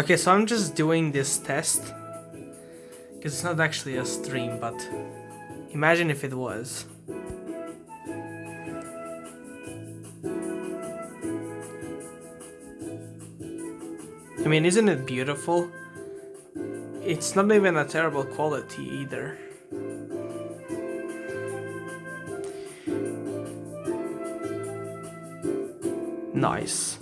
Okay, so I'm just doing this test. Because it's not actually a stream, but imagine if it was. I mean, isn't it beautiful? It's not even a terrible quality either. Nice.